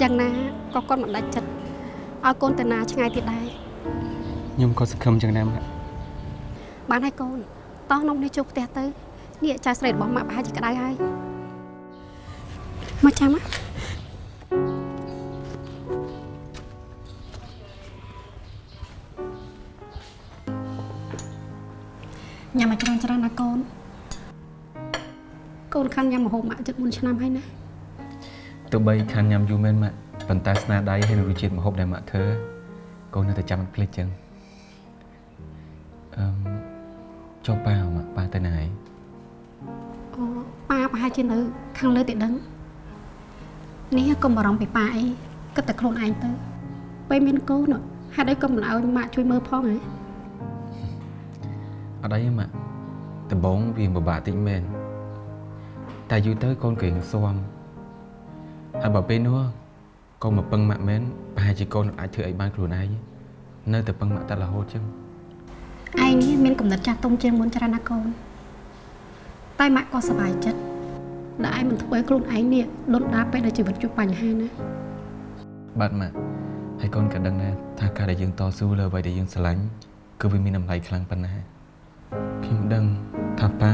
យ៉ាងណាក៏គាត់មិនដាច់ចិត្តឲ្យកូនទៅណាឆ្ងាយទៀតដែរខ្ញុំក៏សង្ឃឹមចឹងដែរម៉ាក់បានហើយកូនតោះនំនេះជួបផ្ទះទៅនេះចៅស្រីរបស់ម៉ាក់ប្រហែលជាក្តៅហើយមកចាំម ញ៉ាំឲ្យច្រើនច្រើនណាកូនកូនខាន់ញ៉ាំម្ហូបម៉ាក់ជិត4ឆ្នាំហើយណាទោះបីខានញ៉ាំយូរមែនម៉ាក់ប៉ុន្តែស្នាដៃហើយនឹងរសជាតិម្ហូបដែលម៉ាក់ធ្វើកូននៅតែចាំមិនភ្លេចចឹងអឺមចុះប៉ាម៉ាក់ប៉ាទៅណាហើយអូប៉ាប្រហែលជានៅខាងលើទៀតដឹងនេះកុំបារម្ភពីប៉ាអីគិតតែខ្លួនឯងទៅពេលមានកូនហេតុអីក៏មិនឲ្យម៉ាក់ជួយមើលផងហ៎អ ត់អីទេម៉ាក់ដំបងវាពិបាកតិចមែនតែយូរទៅកូនក៏រៀងស៊ាំហើយបើពេលនោះកូនមកពឹងម៉ាក់មែនប្រហែលជាកូនអាចធ្វើអីបានខ្លួនឯងនៅតែពឹងម៉ាក់តែរហូតចឹងឯងនេះមានកំណត់ចាស់ទុំជាងមុនច្រើនណាស់កូនតែម៉ាក់ក៏សប្បាយចិត្តដែលឯងមិនធ្វើឲ្យខ្លួនឯងនេះលន់ដាពេលដែលជីវិតជួបបញ្ហាណាបាទម៉ាក់ហើយកូនក៏ដឹងដែរថាការដែលយើងតស៊ូលើអ្វីដែលយើងស្រឡាញ់គឺវាមានតម្លៃខ្លាំងប៉ុណ្ណា ខ្ញុំដឹងថាប៉ា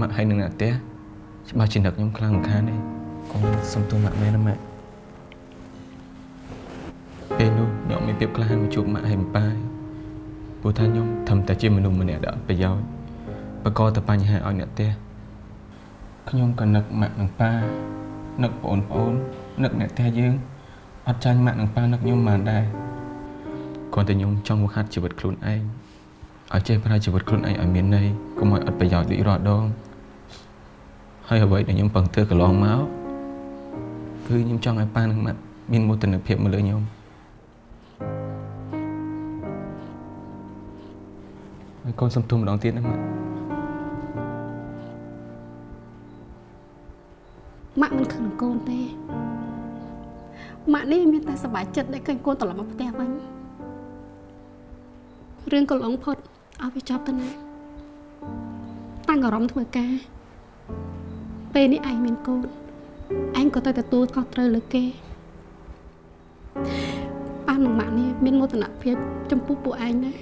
ម៉ាក់ហើយនឹងអ្នកផ្ទះច្បាស់ជានឹកខ្ញុំខ្លាំងមិនខានទេកូនសុំទោសម៉ាក់មែនណាម៉ាក់ពេលនោះខ្ញុំមានភាពក្លាហានមកជួបម៉ាក់ហើយម៉ាក់ប៉ាព្រោះថាខ្ញុំធំតែជាមនុស្សម្នាក់ដែលអត់ប្រយោជន៍បកកតែបញ្ហាឲ្យអ្នកផ្ទះខ្ញុំក៏នឹកម៉ាក់និងប៉ានឹកបងប្អូននឹកអ្នកផ្ទះយើងអត់ចាញ់ម៉ាក់និងប៉ានឹកខ្ញុំបានដែរគ្រាន់តែខ្ញុំចង់មកហាត់ជីវិតខ្លួនឯង ឲ្យចេះប្រើជីវិតខ្លួនឯងឲ្យមានន័យកុំឲ្យអត់ប្រយោជន៍ដូចរាល់ដងហើយអ្វីដែលខ្ញុំពឹងធ្វើកន្លងមកគឺខ្ញុំចង់ឲ្យប៉ានិងម៉ាក់មានមោទនភាពមកលើខ្ញុំហើយកូនសុំទោសម្ដងទៀតណាម៉ាក់ម៉ាក់មិនខឹងនឹងកូនទេម៉ាក់នេះមានតែសប្បាយចិត្តដែលឃើញកូនត្រឡប់មកផ្ទះវិញរឿងកន្លងផុត ឲ្យវាចប់ទៅណាតាំងអារម្មណ៍ធ្វើការពេលនេះឯងមានកូនឯងក៏ទៅទទួលខុសត្រូវលើគេប៉ានិងម៉ាក់នេះមានមោទនភាពចំពោះពួកឯងណា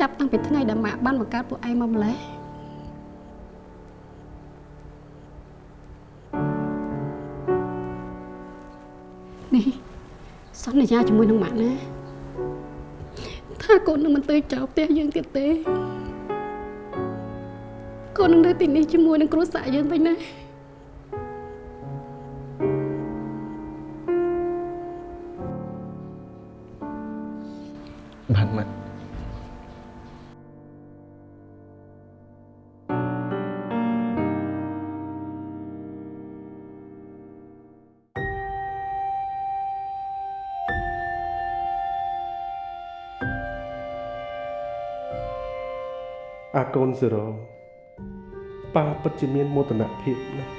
ចាប់តាំងពីថ្ងៃដែលម៉ាក់បានបង្កើតពួកឯងមកម្លេះនេះសន្យាជាមួយនឹងម៉ាក់ណា ថាកូននឹងមិនទៅចោលផ្ទះយើងទៀតទេកូននឹងនៅទីនេះជាមួយនឹងគ្រួសារយើងវិញណា កូនសេរ៉ូប៉ាពិតជាមានមោទនភាពណាស់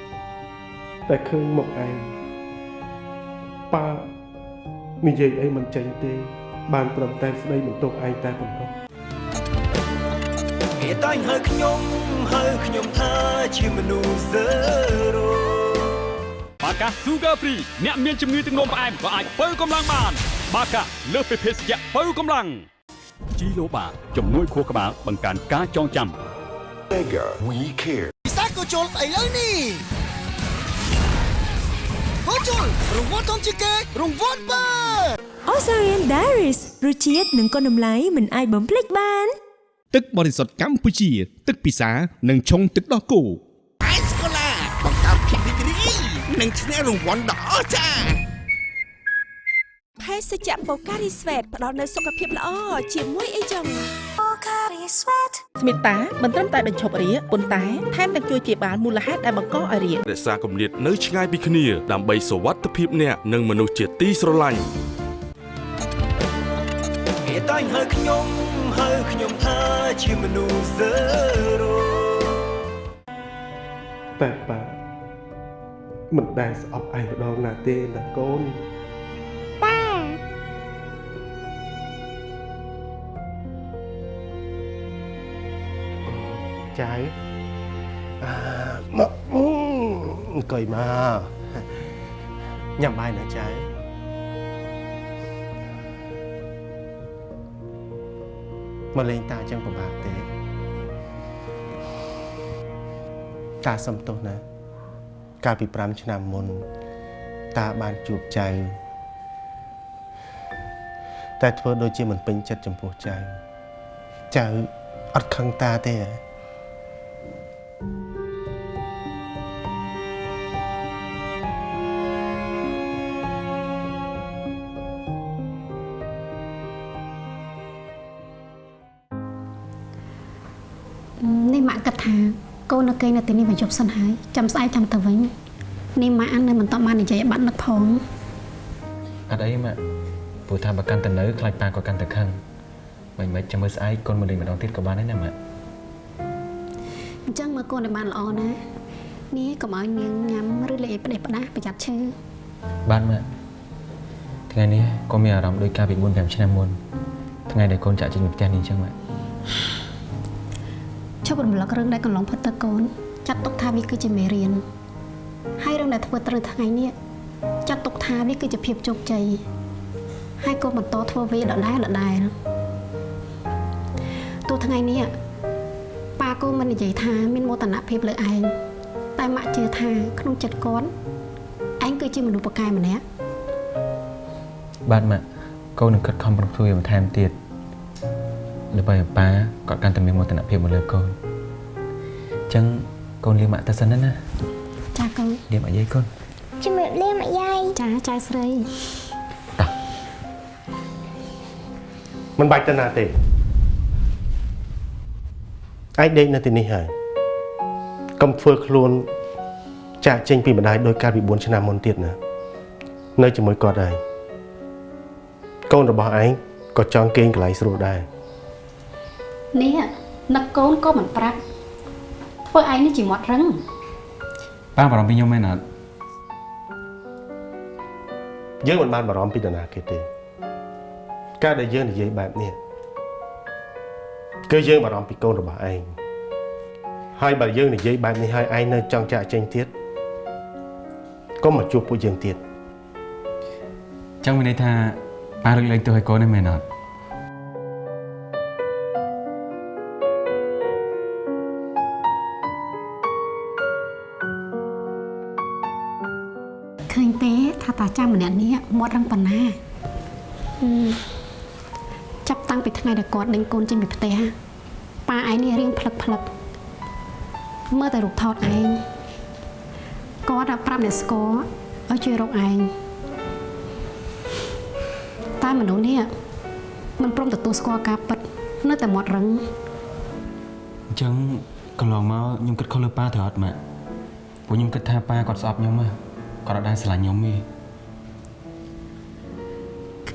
តែឃើញមកឯងប៉ានិយាយអីមិនចេញទេ បានត្រឹមតែស្ដីបន្ទោសឯងតែប៉ុណ្ណោះគេតែងហៅខ្ញុំហៅខ្ញុំថាជាមនុស្សសេរ៉ូបាកា Sugar Free អ្នកមានជំងឺទឹកនោមផ្អែមក៏អាចបើកម្លាំងបាន បាកាលើសពីភេសជ្ជៈបើកម្លាំង ជីឡូបាជំនួយខួរក្បាលបង្កើនការចងចាំ Mega We Care ពិសាក៏ជុលស្អីលើនេះក៏ជុលរង្វាន់ធំជាងគេរង្វាន់បើ Osarian Diaries រសជាតិនិងគុណតម្លៃមិនអាចបំភ្លេចបាន ទឹកបរិសុទ្ធកម្ពុជា ទឹកពិសានិងឆុងទឹកដោះគោអេសកូឡាបង្កើតភាពរីករាយនិងឈ្នះរង្វាន់ដ៏អស្ចារ្យភេ សជ្ជៈ Pocari Sweat ផ្ដល់នូវសុខភាពល្អជាមួយអីចឹង Pocari Sweat ស្មិតាមិនត្រឹមតែបញ្ឈប់រាគប៉ុន្តែថែមទាំងជួយព្យាបាលមូលហេតុដែលបង្កឲ្យរាគរក្សាគម្លាតនៅឆ្ងាយពីគ្នាដើម្បីសុវត្ថិភាពអ្នកនិងមនុស្សជាទីស្រឡាញ់គេតែងហៅខ្ញុំហៅខ្ញុំថាជាមនុស្សសេរ៉ូតែប៉ាមិនដែលស្អប់ឯងម្ដងណាទេណាកូន ចៅអាមកអង្គុយមកញ៉ាំបាយណាចៅមកលេងតាអញ្ចឹងពិបាកទេតាសំទោសណាកាលពី5ឆ្នាំមុន តាបានជួបចៅតែធ្វើដូចជាមិនពេញចិត្តចំពោះចៅចៅអត់ខឹងតាទេហ៎ នេះម៉ាក់គិតថាកូននៅគេងនៅទីនេះមួយយប់សិនហើយចាំស្អែកចាំទៅវិញនេះម៉ាក់នៅមិនតបាននិយាយឲ្យបាត់នឹកផងអត់អីម៉ាក់ព្រោះថាបើកាន់តែនៅខ្លាចប៉ាក៏កាន់តែខឹងមិនមិនចាំមើលស្អែកកូនមកលេងម្ដងទៀតក៏បានដែរណាម៉ាក់អញ្ចឹងមើលកូនឲ្យបានល្អណានេះកុំឲ្យនាងញ៉ាំឬលេងផ្ដេសផ្ដាសប្រយ័ត្នឈឺបានម៉ាក់ថ្ងៃនេះកូនមានអារម្មណ៍ដូចកាលពី4 5ឆ្នាំមុនថ្ងៃដែលកូនចាក់ចេញពីផ្ទះនេះអញ្ចឹងម៉ាក់ ឈប់រំលឹករឿងដែលកន្លងផុតទៅកូនចាត់ទុកថាវាគឺជាមេរៀនហើយរឿងដែលធ្វើត្រូវថ្ងៃនេះចាត់ទុកថាវាគឺជាភាពជោគជ័យហើយកូនបន្តធ្វើវាដដែលដដែលទោះថ្ងៃនេះប៉ាកូនមិននិយាយថាមានមោទនភាពលើឯងតែម៉ាក់ជឿថាក្នុងចិត្តគាត់ឯងគឺជាមនុស្សពូកែម្នាក់បាទម៉ាក់កូននឹងខិតខំប្រឹងធ្វើបន្ថែមទៀត ដើម្បីឲ្យប៉ាគាត់កាន់តែមានមោទនភាពមកលើកូនអញ្ចឹងកូនលាម៉ាក់ទៅសិនណាណាចាកូនលាមកយាយកូនជំរាបលាម្យាយចាចៅស្រីមិនបាច់ទៅណាទេឯងដេកនៅទីនេះហើយកុំធ្វើខ្លួនចាក់ចេញពីម្ដាយដោយកាលពី4ឆ្នាំមុនទៀតណានៅជាមួយគាត់ហើយកូនរបស់ឯងក៏ចង់គេងកន្លែងស្រួលដែរ នេះនឹកកូនក៏មិនប្រាប់ធ្វើឯងនេះជាមាត់រឹងប៉ាបារម្ភពីខ្ញុំមែនអត់យើងមិនបានបារម្ភពីនរណាគេទេការដែលយើងនិយាយបែបនេះគឺយើងបារម្ភពីកូនរបស់ឯងហើយបើយើងនិយាយបែបនេះហើយឯងនៅចង់ចាក់ចេញទៀតកុំមកជួបពួកយើងទៀតអញ្ចឹងមានន័យថាប៉ារឹកលែងទោសឲ្យកូនទេមែនអត់ ម្នាក់នេះមាត់រឹងប៉ុណ្ណាហឹមចាប់តាំងពីថ្ងៃដែលគាត់ដេញកូនចេញពីផ្ទះប៉ាឯងនេះរៀងផ្លឹកផ្លឹកមើលតែរូបថតឯងគាត់តែប្រាប់អ្នកស្គាល់ឲ្យជួយរកឯងតែមនុស្សនេះមិនព្រមទទួលស្គាល់ការពិតនៅតែមាត់រឹងអញ្ចឹងកន្លងមកខ្ញុំគិតខុសលើប៉ាត្រូវអត់ម៉ាក់ព្រោះខ្ញុំគិតថាប៉ាគាត់ស្អប់ខ្ញុំហ៎គាត់អត់ដែរស្រឡាញ់ខ្ញុំទេ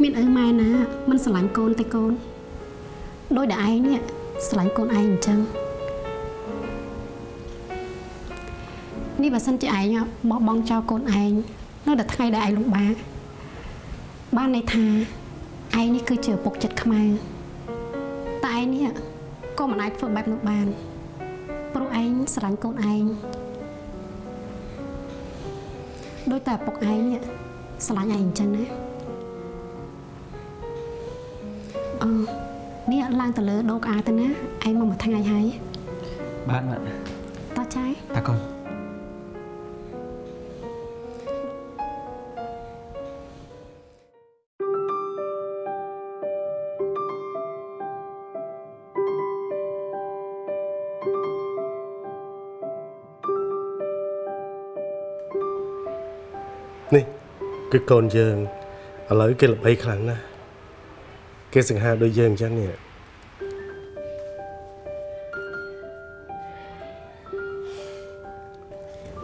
គ្មានឪម៉ែណាមិនស្រឡាញ់កូនទេកូនដោយតែឯងនេះស្រឡាញ់កូនឯងអញ្ចឹងនេះបើសិនជាឯងបោះបង់ចោលកូនឯងនៅតែថ្ងៃដែលឯងលំបាកបានន័យថាឯងនេះគឺជាឪពុកចិត្តខ្មែរតែឯងនេះក៏មិនអាចធ្វើបែបនោះបានព្រោះឯងស្រឡាញ់កូនឯងដោយតែឪពុកឯងនេះស្រឡាញ់ឯងអញ្ចឹងណា អឺនេះឡើងទៅលើដូកអាទៅណាឯងមកមួយថ្ងៃហើយបាទម៉ាក់តោះចាយតាកូននេះគឺកូនយើងឥឡូវគេល្បីខ្លាំងណាស់ គេសង្ហាដូចយើងអញ្ចឹងនេះ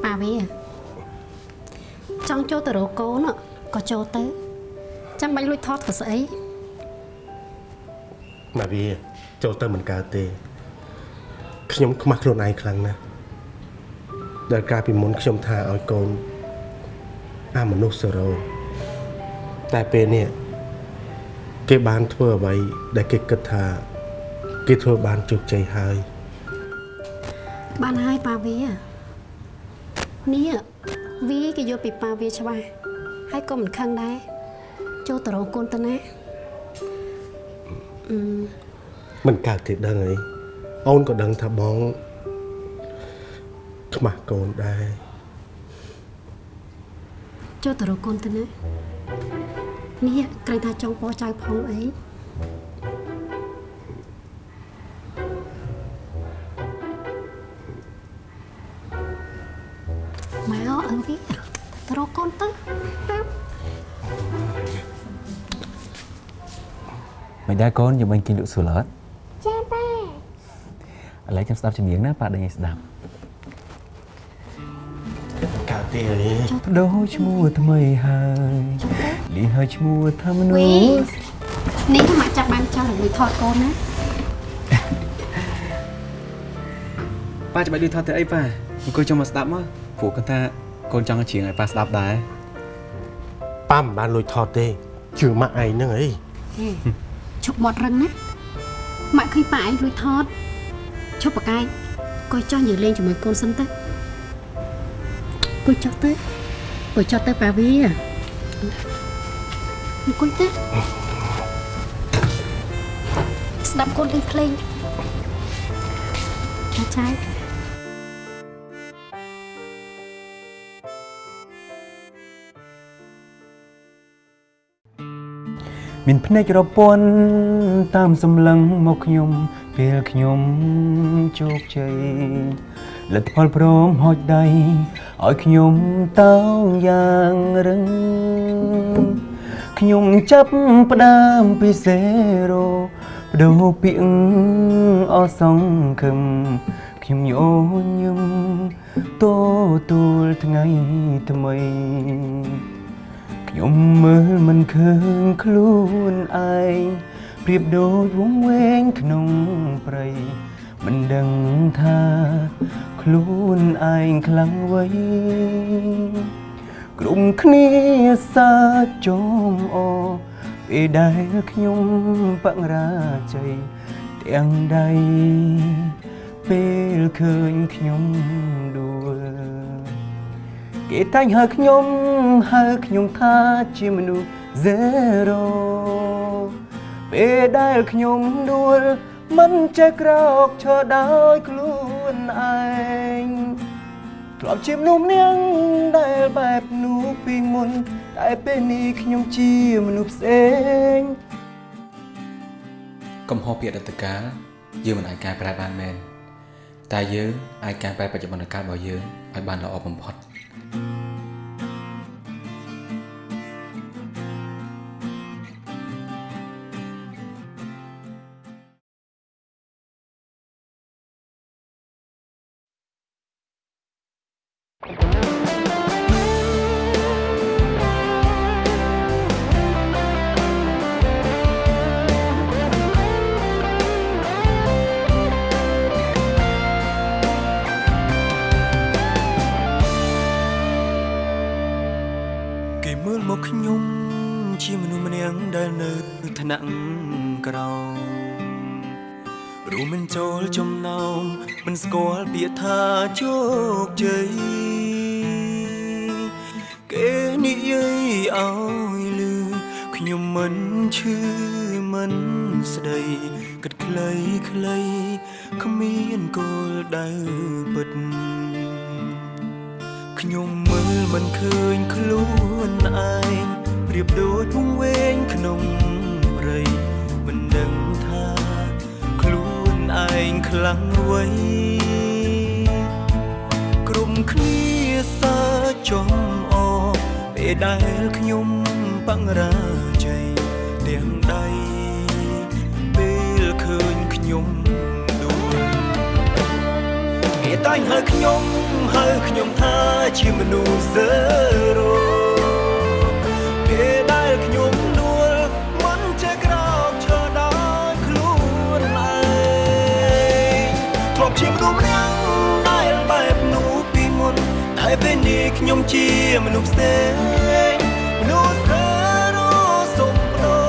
ប៉ាវាចង់ចូលទៅរកកូនក៏ចូលទៅ ចាំបាច់លួចថតក៏ស្អីមកវាចូលទៅមិនកើតទេខ្ញុំខ្មាស់ខ្លួនឯងខ្លាំងណាស់ដែលកាលពីមុនខ្ញុំថាឲ្យកូនអាមនុស្សសរោតែពេលនេះ គេបានធ្វើអ្វីដែលគេគិតថា គេធ្វើបានជោគជ័យហើយបានហើយប៉ាវានេះវាគេយកពីប៉ាវាច្បាស់ហើយក៏មិនខឹងដែរចូលទៅរកកូនទៅណាអឺមិនកើតទេដឹងអីអូនក៏ដឹងថាបងខ្មាស់កូនដែរចូលទៅរកកូនទៅណា នេះក្រែងថាចង់ពោចៅផងអីមកអើវាទៅរកកូនទៅទៅមិនដែរកូនយើងបាញ់គេលក់ស៊ូឡតចាប៉ាឥឡូវខ្ញុំស្ដាប់ចម្រៀងណាប៉ាដេញឲ្យស្ដាប់កើតទេអីដូរឈ្មោះថ្មីហើយ លីហើយឈ្មោះថាមនុវីស្សនេះមកចាប់បានចោលឲ្យថតកូនណាប៉ាច្បាច់លឺថតទៅអីប៉ាអង្គុយចុះមកស្ដាប់មកព្រោះគាត់ថាកូនចង់ឲ្យច្រៀងឲ្យប៉ាស្ដាប់ដែរប៉ាមិនបានលួចថតទេជឿម៉ាក់ឯងហ្នឹងអីឈប់មាត់រឹងណាម៉ាក់ឃើញប៉ាឯងលួចថតឈប់ប្រកែកកុយចោះនិយាយលេងជាមួយកូនសិនទៅកុយចោះទៅកុយចោះទៅប៉ាវី អង្គុយទៅស្ដាប់កូនលេងភ្លេងចាចាយមានភ្នែករពន់តាមសម្លឹងមកខ្ញុំពេលខ្ញុំជោគជ័យលទ្ធផលព្រមហុចដៃឲ្យខ្ញុំតោងយ៉ាងរឹង ខ្ញុំចាប់ផ្ដើមពីសេរ៉ូបដូរពាក្យអសង្ឃឹមខ្ញុំញញឹមតទូលថ្ងៃថ្មីខ្ញុំមើលមិនឃើញខ្លួនឯងប្រៀបដូចវងវែងក្នុងព្រៃមិនដឹងថាខ្លួនឯងខ្លាំងໄວ ក្រុមគ្នាសាចុំអពេលដែលខ្ញុំបរាជ័យទាំងដៃពេលឃើញខ្ញុំដួលគេតែងហៅខ្ញុំហៅខ្ញុំថាជាមនុស្ស zero ពេលដែលខ្ញុំដួលមិនចេះក្រោកឈរដោយខ្លួនឯង ធ្លាប់ជាមនុស្សម្នាក់ដែលបែបនោះពីមុនតែពេលនេះខ្ញុំជាមនុស្សផ្សេងកំហុសពីអតីតកាលយើងមិនអាចកែប្រែបានមែនតែយើងអាចកែប្រែបច្ចុប្បន្នកាលរបស់យើងឲ្យបានល្អបំផុតខ ងខ្លាំងអ្វីក្រុមគ្នាសើចចំអពេលដែលខ្ញុំបង្រាជ័យទាំងដៃពេលឃើញខ្ញុំដួលគេតែងហៅខ្ញុំហៅខ្ញុំថាជាមនុស្សសើរោពេលដែលខ្ញុំ ជាមនុស្សម្នាក់ដែលបែបនោះពីមុនតែពេលនេះខ្ញុំជាមនុស្សផ្សេងមនុស្សសើរោសុំដោ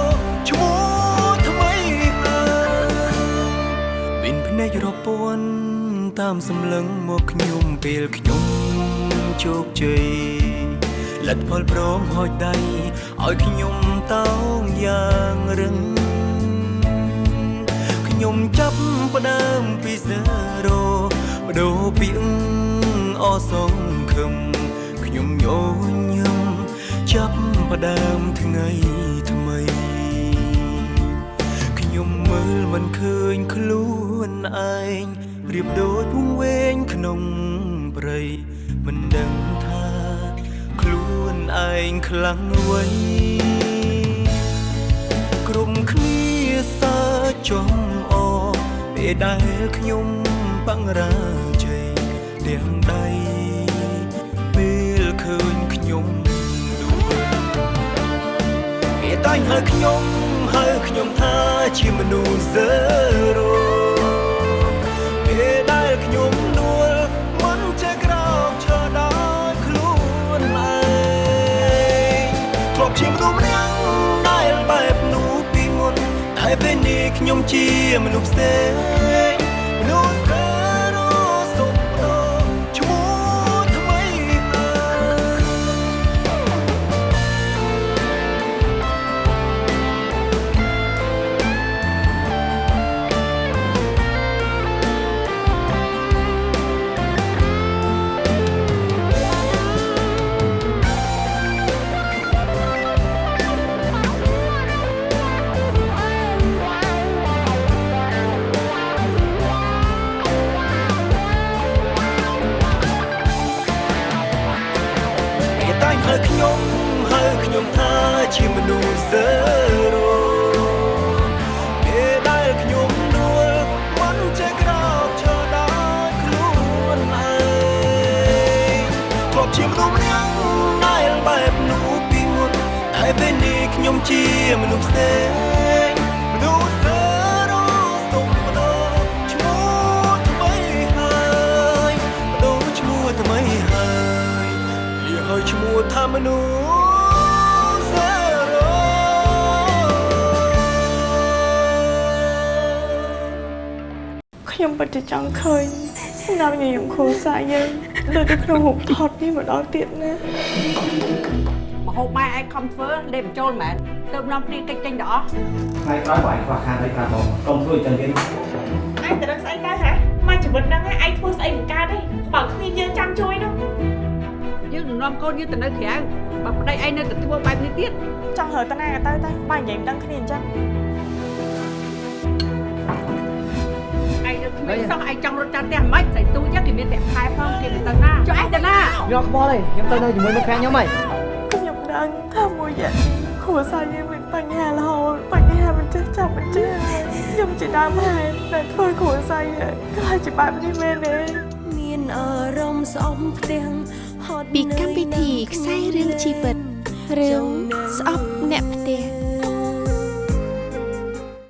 ឈ្មោះថ្មីហើយមានភ្នែករពាន់តាមសម្លឹងមកខ្ញុំពេលខ្ញុំជោគជ័យលទ្ធផលព្រមហូចដៃឲ្យខ្ញុំតោងយ៉ាងរឹង ខ្ញុំចាប់ផ្ដើមពីសេរ៉ូបដូរពីអអសងខឹមខ្ញុំញញឹមចាប់ផ្ដើមថ្ងៃថ្មីខ្ញុំមើលមិនឃើញខ្លួនឯងប្រៀបដូចវង្វេងក្នុងព្រៃមិនដឹងថាខ្លួនឯងខ្លាំងអ្វីក្រុមគ្នាសើចចំអពេល ដែលខ្ញុំបង្រាជ័យទាំងដៃពេលឃើញខ្ញុំដួលគេតែងហៅខ្ញុំហៅខ្ញុំថាជាមនុស្សសើរោ ពេលនេះខ្ញុំជាមនុស្សផ្សេង ជាមនុស្សម្នាក់ដែលបែបនោះពីមុនតែពេលនេះខ្ញុំជាមនុស្សផ្សេងមនុស្សសើរោសុំបដោឈ្មោះថ្មីហើយបដោឈ្មោះថ្មីហើយលាឲ្យឈ្មោះថាមនុស្ស ខ្ញុំពិតជាចង់ឃើញស្នាមញញឹមគ្រួសារយើងដូចនៅក្នុងរូបថតនេះម្ដងទៀតណាមហូបម៉ែឯងខំធ្វើលេបបញ្ចូលមែនទៅនាំគ្នាកិច្ចចេញដល់អស់ថ្ងៃក្រោយបងឯងខ្វះខាតអីខ្លះបងកុំធ្វើអញ្ចឹងទៀតឯងទៅដឹងស្អីទៅហ៎មកជីវិតហ្នឹងឯងធ្វើស្អីមិនកើតទេបើគ្មានយើងចាំជួយនោះយើងនឹងនាំកូនយើងទៅនៅក្រៅបើប្តីឯងនៅតែធ្វើបែបនេះទៀតចង់រើតាណាក៏ទៅទៅបើនិយាយមិនដឹងគ្នាអញ្ចឹង គ្មានសោះឯងចង់រត់ចាំផ្ទះមិនស្អីទូចឹងគេមានប្រាក់ខែផងគេទៅទៅណាចុះឯងទៅណាយកខ្វល់ទេខ្ញុំទៅនៅជាមួយមិត្តភក្តិខ្ញុំហីខ្ញុំដឹងថាមួយរយៈនេះគ្រួសារយើងមានបញ្ហារហូតបញ្ហាមិនចេះចាប់មិនចេះខ្ញុំជាដើមហេតុដែលធ្វើគ្រួសារយើងខ្លាចជាបែបនេះមែនទេមានអារម្មណ៍ស្អប់ផ្ទាំងហត់ពីកម្មវិធីខ្សែរឿងជីវិតរឿងស្អប់